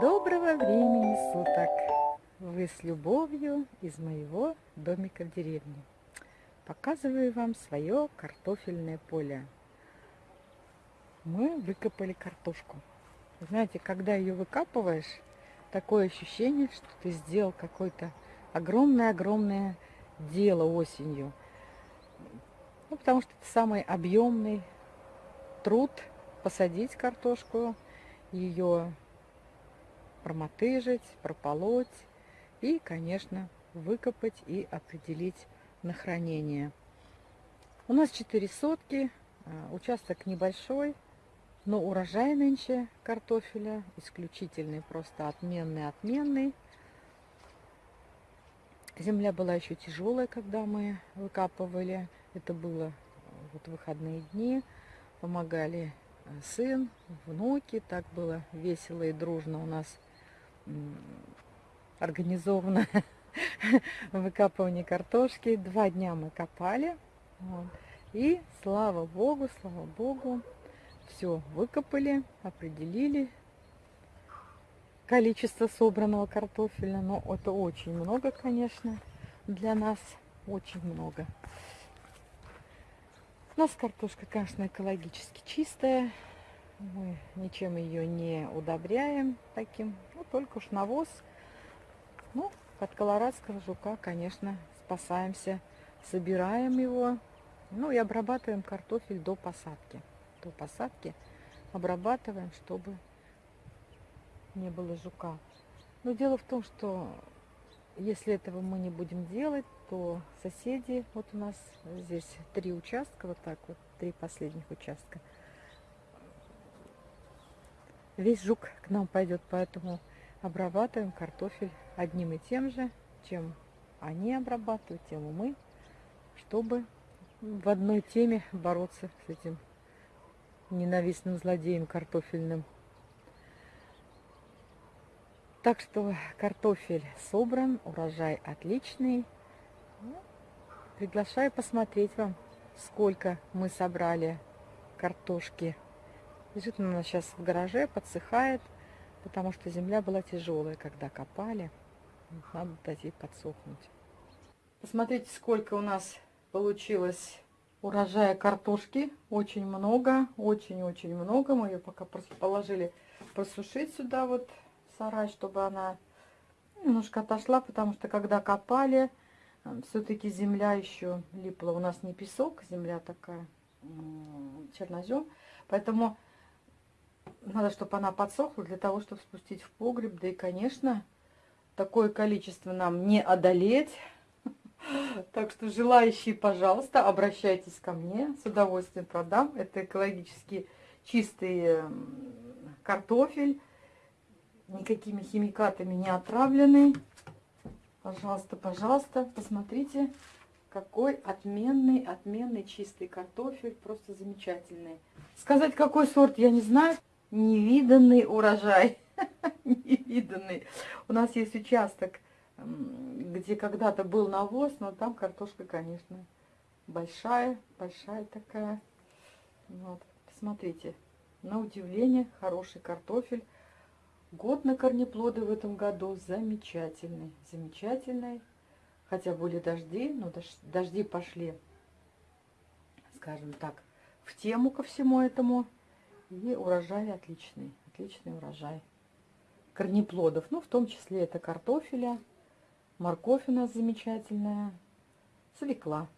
Доброго времени суток! Вы с любовью из моего домика в деревне. Показываю вам свое картофельное поле. Мы выкопали картошку. Знаете, когда ее выкапываешь, такое ощущение, что ты сделал какое-то огромное-огромное дело осенью. Ну, потому что это самый объемный труд посадить картошку, ее промотыжить, прополоть и, конечно, выкопать и определить на хранение. У нас 4 сотки, а, участок небольшой, но урожай нынче картофеля исключительный, просто отменный-отменный. Земля была еще тяжелая, когда мы выкапывали. Это было вот выходные дни. Помогали а, сын, внуки. Так было весело и дружно у нас организовано выкапывание картошки. Два дня мы копали. Вот. И слава богу, слава богу, все выкопали, определили количество собранного картофеля. Но это очень много, конечно, для нас. Очень много. У нас картошка, конечно, экологически чистая. Мы ничем ее не удобряем таким, ну, только уж навоз. Ну, от колорадского жука, конечно, спасаемся, собираем его, ну и обрабатываем картофель до посадки. До посадки обрабатываем, чтобы не было жука. Но дело в том, что если этого мы не будем делать, то соседи, вот у нас здесь три участка, вот так вот, три последних участка – весь жук к нам пойдет, поэтому обрабатываем картофель одним и тем же, чем они обрабатывают, тем и мы, чтобы в одной теме бороться с этим ненавистным злодеем картофельным. Так что картофель собран, урожай отличный. Приглашаю посмотреть вам, сколько мы собрали картошки Лежит она сейчас в гараже, подсыхает, потому что земля была тяжелая, когда копали. Надо дать ей подсохнуть. Посмотрите, сколько у нас получилось урожая картошки. Очень много, очень-очень много. Мы ее пока положили просушить сюда вот сарай, чтобы она немножко отошла, потому что когда копали, все-таки земля еще липла. У нас не песок, земля такая, чернозем. Поэтому надо, чтобы она подсохла для того, чтобы спустить в погреб. Да и, конечно, такое количество нам не одолеть. Так что желающие, пожалуйста, обращайтесь ко мне. С удовольствием продам. Это экологически чистый картофель. Никакими химикатами не отравленный. Пожалуйста, пожалуйста, посмотрите, какой отменный, отменный чистый картофель. Просто замечательный. Сказать, какой сорт, я не знаю невиданный урожай. невиданный. У нас есть участок, где когда-то был навоз, но там картошка, конечно, большая, большая такая. Вот, посмотрите, на удивление, хороший картофель. Год на корнеплоды в этом году замечательный, замечательный. Хотя были дожди, но дожди пошли, скажем так, в тему ко всему этому. И урожай отличный, отличный урожай. Корнеплодов, ну, в том числе это картофеля, морковь у нас замечательная, свекла.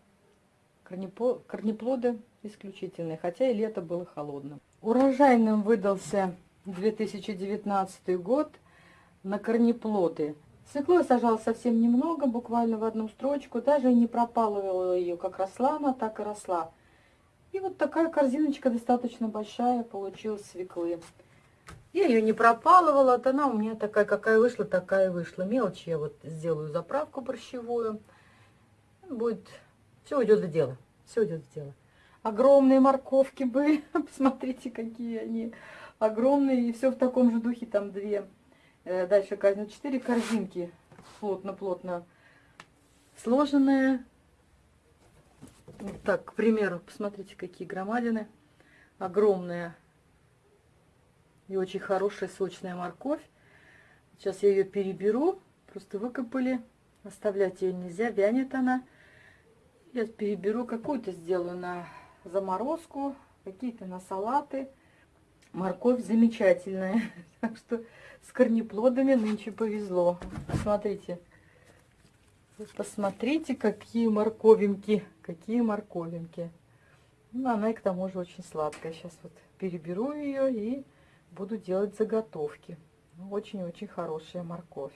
Корнеплоды исключительные, хотя и лето было холодным. Урожайным выдался 2019 год на корнеплоды. Свеклу я сажала совсем немного, буквально в одну строчку, даже и не пропалывала ее, как росла она, так и росла. И вот такая корзиночка достаточно большая получилась свеклы. Я ее не пропалывала, вот она у меня такая, какая вышла, такая вышла. Мелочи я вот сделаю заправку борщевую. Будет, все уйдет в дело, все уйдет в дело. Огромные морковки были, посмотрите, какие они огромные. И все в таком же духе, там две. Э, дальше корзина, четыре корзинки плотно-плотно сложенные Вот так, к примеру, посмотрите, какие громадины. Огромная и очень хорошая сочная морковь. Сейчас я ее переберу. Просто выкопали. Оставлять ее нельзя, вянет она. Я переберу, какую-то сделаю на заморозку, какие-то на салаты. Морковь замечательная. Так что с корнеплодами нынче повезло. Смотрите. Посмотрите, какие морковинки. Какие морковинки. Ну, она и к тому же очень сладкая. Сейчас вот переберу ее и буду делать заготовки. Очень-очень хорошая морковь.